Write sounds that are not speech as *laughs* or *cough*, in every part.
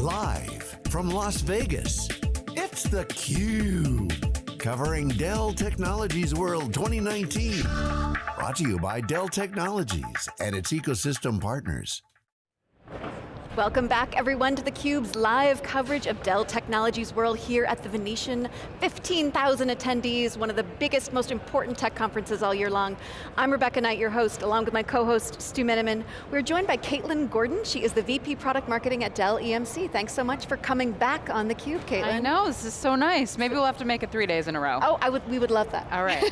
Live from Las Vegas, it's theCUBE. Covering Dell Technologies World 2019. Brought to you by Dell Technologies and its ecosystem partners. Welcome back everyone to theCUBE's live coverage of Dell Technologies World here at the Venetian. 15,000 attendees, one of the biggest, most important tech conferences all year long. I'm Rebecca Knight, your host, along with my co-host, Stu Miniman. We're joined by Caitlin Gordon. She is the VP Product Marketing at Dell EMC. Thanks so much for coming back on theCUBE, Caitlin. I know, this is so nice. Maybe we'll have to make it three days in a row. Oh, I would, we would love that. All right.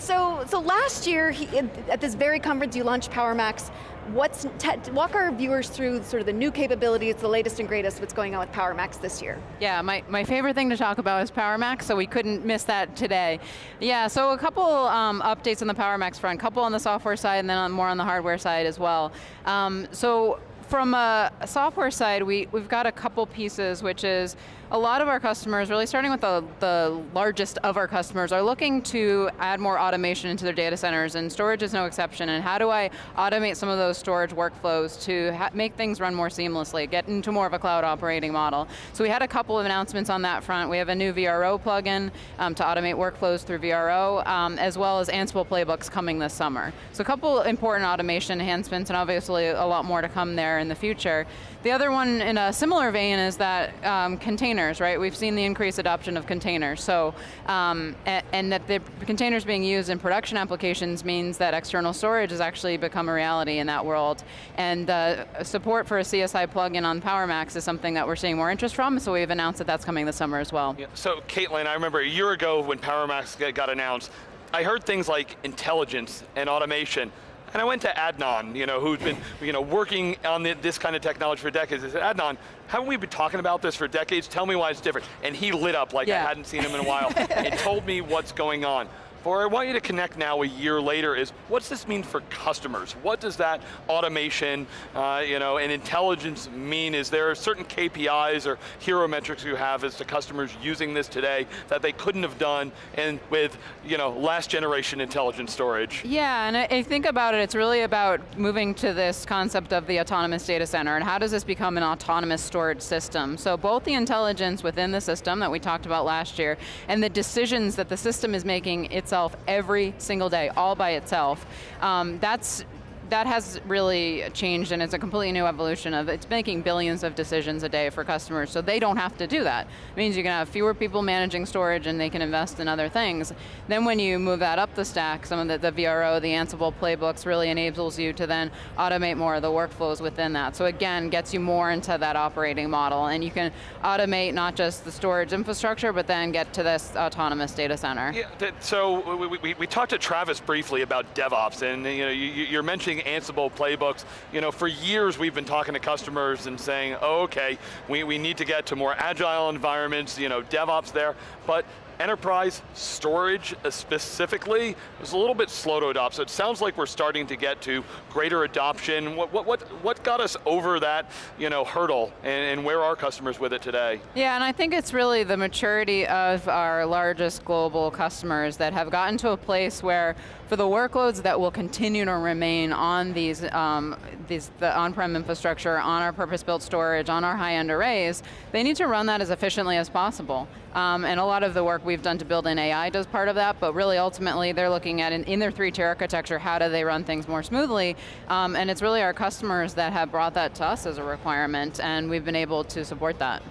*laughs* so, so last year, he, at this very conference, you launched PowerMax. What's, walk our viewers through sort of the new capabilities, the latest and greatest, what's going on with PowerMax this year. Yeah, my, my favorite thing to talk about is PowerMax, so we couldn't miss that today. Yeah, so a couple um, updates on the PowerMax front, a couple on the software side and then on, more on the hardware side as well. Um, so from a software side, we, we've got a couple pieces, which is a lot of our customers, really starting with the, the largest of our customers, are looking to add more automation into their data centers, and storage is no exception, and how do I automate some of those storage workflows to make things run more seamlessly, get into more of a cloud operating model. So we had a couple of announcements on that front. We have a new VRO plugin um, to automate workflows through VRO, um, as well as Ansible playbooks coming this summer. So a couple important automation enhancements, and obviously a lot more to come there in the future. The other one in a similar vein is that um, containers, right? We've seen the increased adoption of containers. So, um, and, that the containers being used in production applications means that external storage has actually become a reality in that world. And uh, support for a CSI plugin on PowerMax is something that we're seeing more interest from, so we've announced that that's coming this summer as well. Yeah. So Caitlin, I remember a year ago when PowerMax got announced, I heard things like intelligence and automation. And I went to Adnan, you know, who's been you know, working on the, this kind of technology for decades. I said, Adnan, haven't we been talking about this for decades? Tell me why it's different. And he lit up like yeah. I hadn't seen him in a while *laughs* and told me what's going on. Where I want you to connect now a year later is, what's this mean for customers? What does that automation uh, you know, and intelligence mean? Is there certain KPIs or hero metrics you have as to customers using this today that they couldn't have done and with you know, last generation intelligent storage? Yeah, and I think about it, it's really about moving to this concept of the autonomous data center and how does this become an autonomous storage system? So both the intelligence within the system that we talked about last year and the decisions that the system is making itself itself every single day, all by itself. Um, that's that has really changed and it's a completely new evolution of, it's making billions of decisions a day for customers, so they don't have to do that. It means you can have fewer people managing storage and they can invest in other things. Then when you move that up the stack, some of the, the VRO, the Ansible playbooks really enables you to then automate more of the workflows within that. So again, gets you more into that operating model and you can automate not just the storage infrastructure, but then get to this autonomous data center. Yeah, so we, we, we talked to Travis briefly about DevOps and you know, you, you're mentioning Ansible playbooks. You know, for years we've been talking to customers and saying, oh, okay, we, we need to get to more agile environments, you know, DevOps there, but enterprise storage specifically was a little bit slow to adopt, so it sounds like we're starting to get to greater adoption. What, what, what, what got us over that you know, hurdle, and, and where are customers with it today? Yeah, and I think it's really the maturity of our largest global customers that have gotten to a place where for the workloads that will continue to remain on these, um, these the on-prem infrastructure, on our purpose-built storage, on our high-end arrays, they need to run that as efficiently as possible. Um, and a lot of the work we've done to build in AI does part of that, but really ultimately they're looking at, in, in their three-tier architecture, how do they run things more smoothly? Um, and it's really our customers that have brought that to us as a requirement, and we've been able to support that.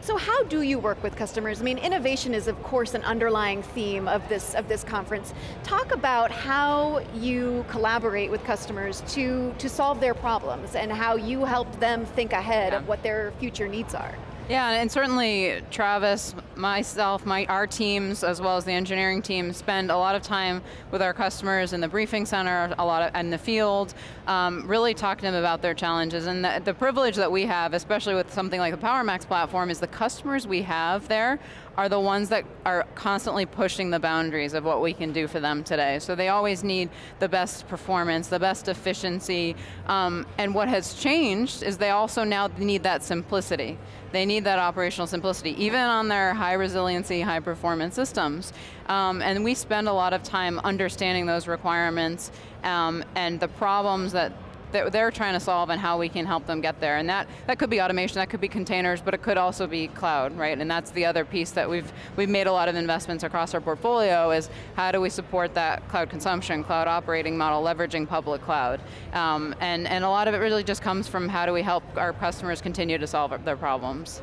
So how do you work with customers? I mean, innovation is of course an underlying theme of this, of this conference. Talk about how you collaborate with customers to, to solve their problems and how you help them think ahead yeah. of what their future needs are. Yeah, and certainly Travis, myself, my, our teams, as well as the engineering team, spend a lot of time with our customers in the briefing center, a lot of, in the field, um, really talking to them about their challenges. And the, the privilege that we have, especially with something like the PowerMax platform, is the customers we have there are the ones that are constantly pushing the boundaries of what we can do for them today. So they always need the best performance, the best efficiency, um, and what has changed is they also now need that simplicity. They need that operational simplicity, even on their high resiliency, high performance systems. Um, and we spend a lot of time understanding those requirements um, and the problems that that they're trying to solve and how we can help them get there. And that, that could be automation, that could be containers, but it could also be cloud, right? And that's the other piece that we've, we've made a lot of investments across our portfolio is how do we support that cloud consumption, cloud operating model, leveraging public cloud. Um, and, and a lot of it really just comes from how do we help our customers continue to solve their problems.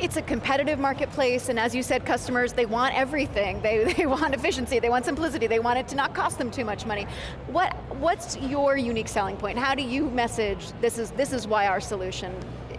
It's a competitive marketplace, and as you said, customers, they want everything. They, *laughs* they want efficiency, they want simplicity, they want it to not cost them too much money. What, what's your unique selling point? How do you message, this is, this is why our solution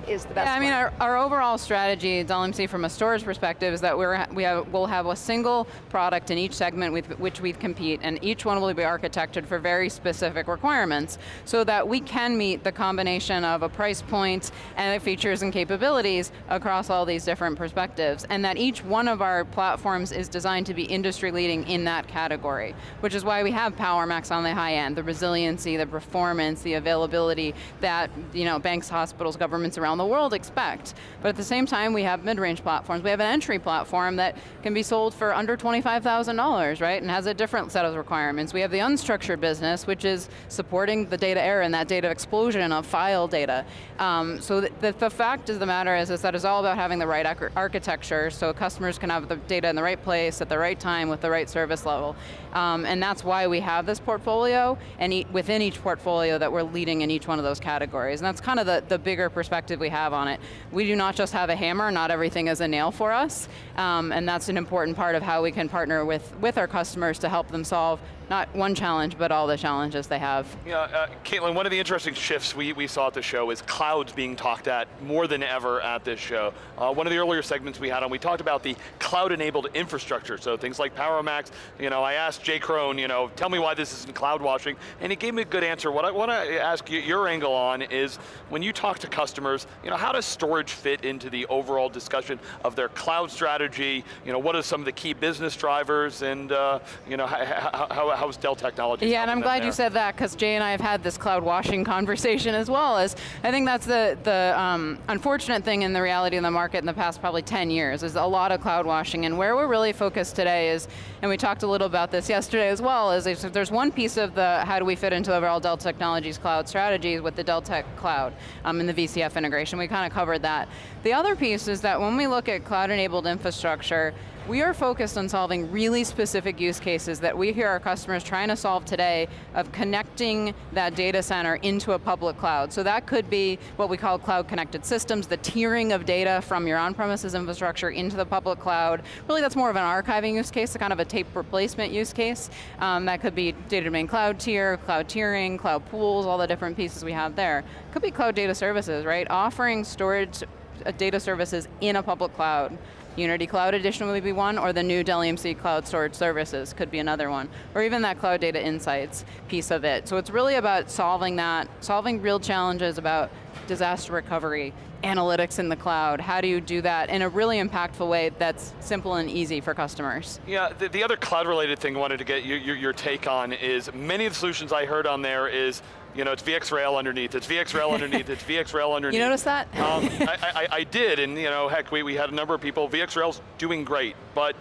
is the best Yeah, I mean, our, our overall strategy at EMC from a storage perspective is that we're, we have, we'll have a single product in each segment with which we compete, and each one will be architected for very specific requirements, so that we can meet the combination of a price point and the features and capabilities across all these different perspectives, and that each one of our platforms is designed to be industry leading in that category, which is why we have PowerMax on the high end, the resiliency, the performance, the availability that you know, banks, hospitals, governments around the world expect. But at the same time, we have mid-range platforms. We have an entry platform that can be sold for under $25,000, right? And has a different set of requirements. We have the unstructured business, which is supporting the data era and that data explosion of file data. Um, so the, the, the, fact of the matter is, is that it's all about having the right architecture so customers can have the data in the right place at the right time with the right service level. Um, and that's why we have this portfolio, and e within each portfolio that we're leading in each one of those categories. And that's kind of the, the bigger perspective we have on it. We do not just have a hammer, not everything is a nail for us, um, and that's an important part of how we can partner with, with our customers to help them solve not one challenge, but all the challenges they have. Yeah, uh, Caitlin, one of the interesting shifts we, we saw at the show is clouds being talked at more than ever at this show. Uh, one of the earlier segments we had on, we talked about the cloud-enabled infrastructure, so things like PowerMax, you know, I asked Jay Crone, you know, tell me why this isn't cloud washing, and he gave me a good answer. What I want to ask you, your angle on is, when you talk to customers, you know, how does storage fit into the overall discussion of their cloud strategy? You know, what are some of the key business drivers, and uh, you know, how, how how's Dell Technologies Yeah, and I'm glad you said that, because Jay and I have had this cloud washing *laughs* conversation as well, as I think that's the, the um, unfortunate thing in the reality of the market in the past probably 10 years, is a lot of cloud washing, and where we're really focused today is, and we talked a little about this yesterday as well, is if there's one piece of the how do we fit into overall Dell Technologies cloud strategy with the Dell Tech Cloud um, and the VCF integration, we kind of covered that. The other piece is that when we look at cloud-enabled infrastructure, we are focused on solving really specific use cases that we hear our customers trying to solve today of connecting that data center into a public cloud. So that could be what we call cloud connected systems, the tiering of data from your on-premises infrastructure into the public cloud. Really that's more of an archiving use case, kind of a tape replacement use case. Um, that could be data domain cloud tier, cloud tiering, cloud pools, all the different pieces we have there. Could be cloud data services, right? Offering storage uh, data services in a public cloud. Unity Cloud Edition would be one, or the new Dell EMC Cloud Storage Services could be another one, or even that Cloud Data Insights piece of it. So it's really about solving that, solving real challenges about disaster recovery, analytics in the cloud, how do you do that in a really impactful way that's simple and easy for customers? Yeah, the, the other cloud related thing I wanted to get your, your, your take on is many of the solutions I heard on there is you know, it's VxRail underneath, it's VxRail underneath, it's VxRail *laughs* underneath. You noticed that? Um, I, I, I, did, and you know, heck, we, we had a number of people, VxRail's doing great, but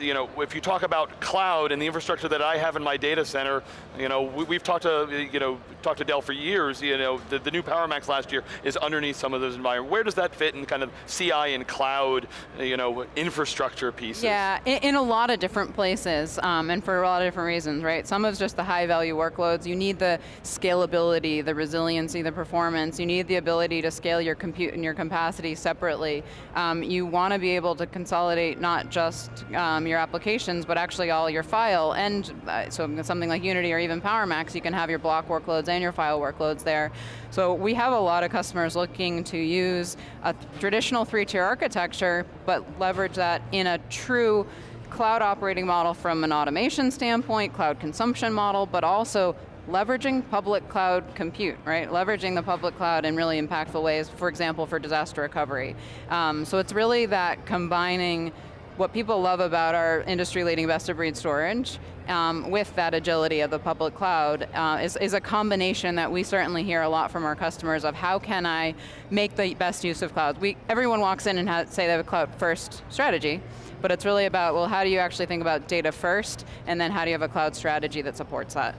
you know, if you talk about cloud and the infrastructure that I have in my data center, you know, we, have talked to, you know, talked to Dell for years, you know, the, the new PowerMax last year is underneath some of those environments. Where does that fit in kind of CI and cloud, you know, infrastructure pieces? Yeah, in, in a lot of different places, um, and for a lot of different reasons, right? Some of it's just the high value workloads. You need the scalability, the resiliency, the performance. You need the ability to scale your compute and your capacity separately. Um, you want to be able to consolidate not just um, your applications, but actually all your file, and uh, so something like Unity or even PowerMax, you can have your block workloads and your file workloads there. So we have a lot of customers looking to use a traditional three-tier architecture, but leverage that in a true cloud operating model from an automation standpoint, cloud consumption model, but also leveraging public cloud compute, right? Leveraging the public cloud in really impactful ways, for example, for disaster recovery. Um, so it's really that combining what people love about our industry-leading best-of-breed storage um, with that agility of the public cloud uh, is, is a combination that we certainly hear a lot from our customers of how can I make the best use of cloud. We, everyone walks in and has, say they have a cloud first strategy, but it's really about, well, how do you actually think about data first, and then how do you have a cloud strategy that supports that?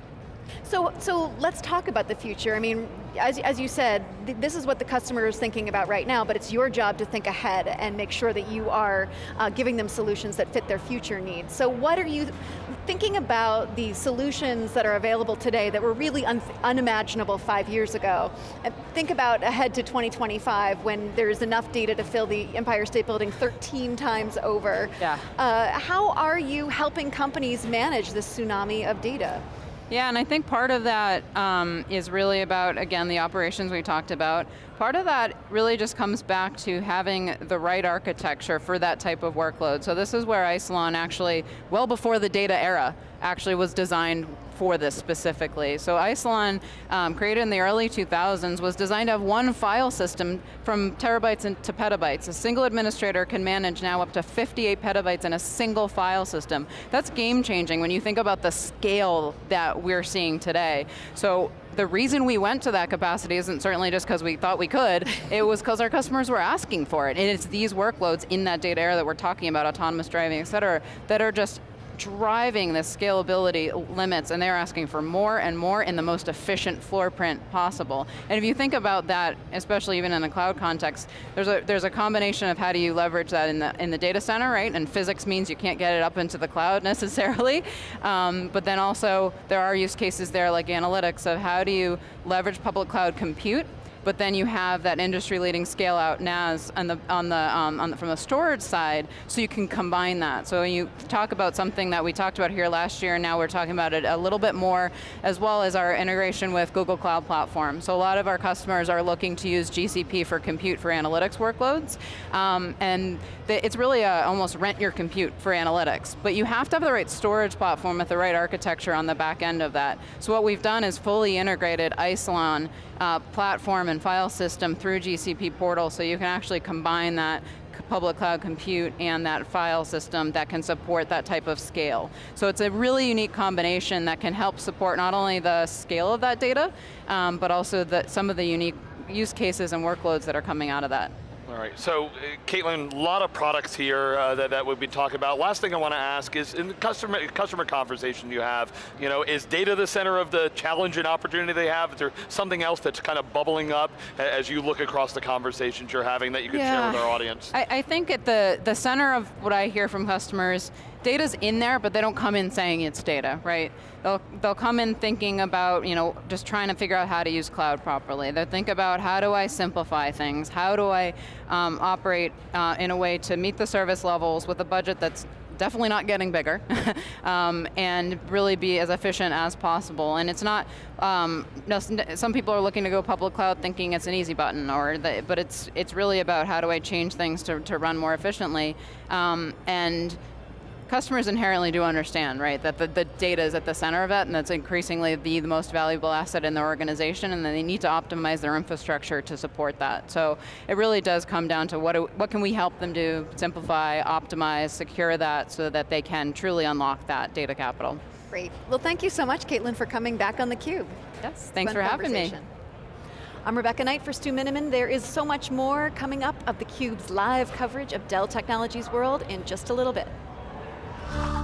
So, so let's talk about the future. I mean, as, as you said, th this is what the customer is thinking about right now, but it's your job to think ahead and make sure that you are uh, giving them solutions that fit their future needs. So what are you thinking about the solutions that are available today that were really un unimaginable five years ago? And think about ahead to 2025 when there's enough data to fill the Empire State Building 13 times over. Yeah. Uh, how are you helping companies manage this tsunami of data? Yeah, and I think part of that um, is really about, again, the operations we talked about. Part of that really just comes back to having the right architecture for that type of workload. So this is where Isilon actually, well before the data era, actually was designed for this specifically. So Isilon, um, created in the early 2000s, was designed to have one file system from terabytes to petabytes. A single administrator can manage now up to 58 petabytes in a single file system. That's game changing when you think about the scale that we're seeing today. So the reason we went to that capacity isn't certainly just because we thought we could, it was because our customers were asking for it. And it's these workloads in that data era that we're talking about, autonomous driving, et cetera, that are just driving the scalability limits and they're asking for more and more in the most efficient floor print possible. And if you think about that, especially even in a cloud context, there's a, there's a combination of how do you leverage that in the, in the data center, right? And physics means you can't get it up into the cloud *laughs* necessarily. Um, but then also, there are use cases there like analytics of how do you leverage public cloud compute but then you have that industry-leading scale-out NAS on the, on the, um, on the, from the storage side, so you can combine that. So you talk about something that we talked about here last year, and now we're talking about it a little bit more, as well as our integration with Google Cloud Platform. So a lot of our customers are looking to use GCP for compute for analytics workloads, um, and the, it's really a, almost rent your compute for analytics, but you have to have the right storage platform with the right architecture on the back end of that. So what we've done is fully integrated Isilon uh, platform and file system through GCP portal so you can actually combine that public cloud compute and that file system that can support that type of scale. So it's a really unique combination that can help support not only the scale of that data, um, but also the, some of the unique use cases and workloads that are coming out of that. All right, so uh, Caitlin, a lot of products here uh, that, that we've been talking about. Last thing I want to ask is, in the customer, customer conversation you have, you know, is data the center of the challenge and opportunity they have? Is there something else that's kind of bubbling up as you look across the conversations you're having that you can yeah. share with our audience? I, I think at the, the center of what I hear from customers data's in there, but they don't come in saying it's data, right? They'll, they'll come in thinking about, you know, just trying to figure out how to use cloud properly. They'll think about how do I simplify things? How do I um, operate uh, in a way to meet the service levels with a budget that's definitely not getting bigger, *laughs* um, and really be as efficient as possible. And it's not, um, some people are looking to go public cloud thinking it's an easy button, or the, but it's it's really about how do I change things to, to run more efficiently. Um, and customers inherently do understand, right, that the, the, data is at the center of it, and that's increasingly the, the most valuable asset in the organization, and then they need to optimize their infrastructure to support that. So it really does come down to what, do, what can we help them do, simplify, optimize, secure that, so that they can truly unlock that data capital. Great. Well, thank you so much, Caitlin, for coming back on theCUBE. Yes, thanks for having me. I'm Rebecca Knight for Stu Miniman. There is so much more coming up of theCUBE's live coverage of Dell Technologies World in just a little bit. Bye. *gasps* *laughs*